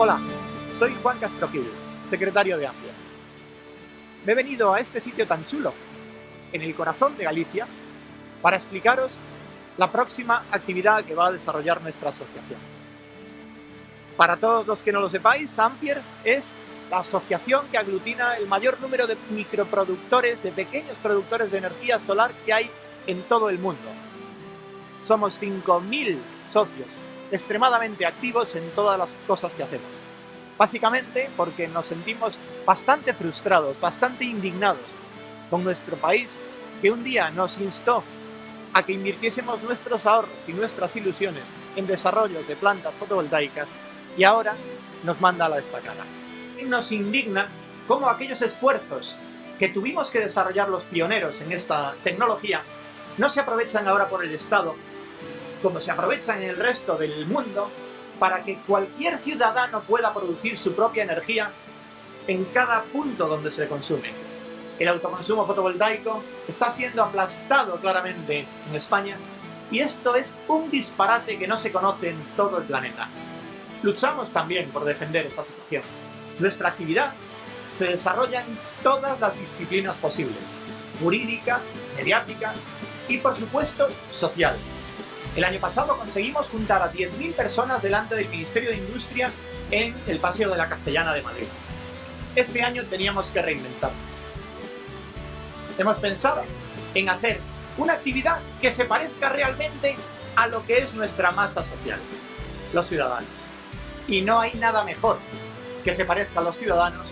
Hola, soy Juan Castrojil, secretario de Amplio. Me he venido a este sitio tan chulo, en el corazón de Galicia, para explicaros la próxima actividad que va a desarrollar nuestra asociación. Para todos los que no lo sepáis, Ampier es la asociación que aglutina el mayor número de microproductores, de pequeños productores de energía solar que hay en todo el mundo. Somos 5.000 socios extremadamente activos en todas las cosas que hacemos. Básicamente porque nos sentimos bastante frustrados, bastante indignados con nuestro país que un día nos instó a que invirtiésemos nuestros ahorros y nuestras ilusiones en desarrollo de plantas fotovoltaicas y ahora nos manda a la estacada. Nos indigna cómo aquellos esfuerzos que tuvimos que desarrollar los pioneros en esta tecnología no se aprovechan ahora por el Estado como se aprovechan en el resto del mundo para que cualquier ciudadano pueda producir su propia energía en cada punto donde se consume. El autoconsumo fotovoltaico está siendo aplastado claramente en España y esto es un disparate que no se conoce en todo el planeta. Luchamos también por defender esa situación. Nuestra actividad se desarrolla en todas las disciplinas posibles, jurídica, mediática y por supuesto social. El año pasado conseguimos juntar a 10.000 personas delante del Ministerio de Industria en el Paseo de la Castellana de Madrid. Este año teníamos que reinventarnos. Hemos pensado en hacer una actividad que se parezca realmente a lo que es nuestra masa social, los ciudadanos. Y no hay nada mejor que se parezca a los ciudadanos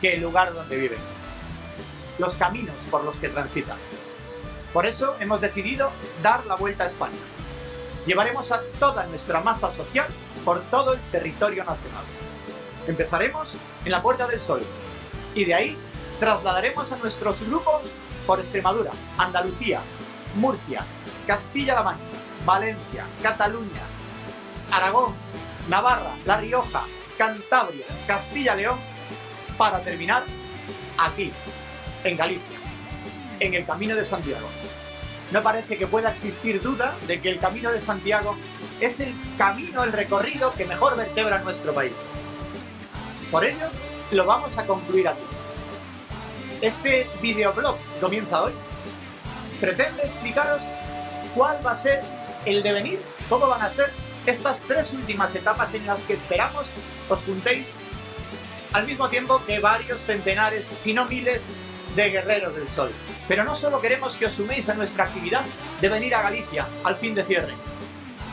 que el lugar donde viven, los caminos por los que transitan. Por eso hemos decidido dar la vuelta a España. Llevaremos a toda nuestra masa social por todo el territorio nacional. Empezaremos en la Puerta del Sol y de ahí trasladaremos a nuestros grupos por Extremadura, Andalucía, Murcia, Castilla-La Mancha, Valencia, Cataluña, Aragón, Navarra, La Rioja, Cantabria, Castilla-León, para terminar aquí, en Galicia en el Camino de Santiago. No parece que pueda existir duda de que el Camino de Santiago es el camino, el recorrido que mejor vertebra nuestro país. Por ello, lo vamos a concluir aquí. Este videoblog comienza hoy. Pretende explicaros cuál va a ser el devenir, cómo van a ser estas tres últimas etapas en las que esperamos os juntéis al mismo tiempo que varios centenares, si no miles, de Guerreros del Sol. Pero no solo queremos que os suméis a nuestra actividad de venir a Galicia al fin de cierre.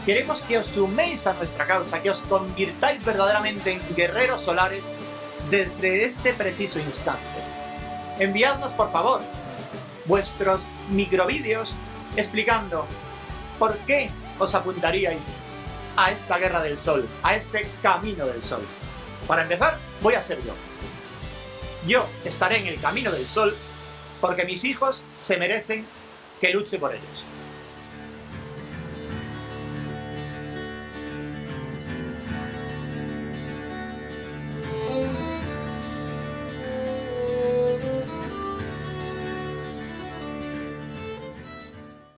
Queremos que os suméis a nuestra causa, que os convirtáis verdaderamente en guerreros solares desde este preciso instante. Enviadnos, por favor, vuestros microvídeos explicando por qué os apuntaríais a esta guerra del sol, a este camino del sol. Para empezar, voy a ser yo. Yo estaré en el camino del sol porque mis hijos se merecen que luche por ellos.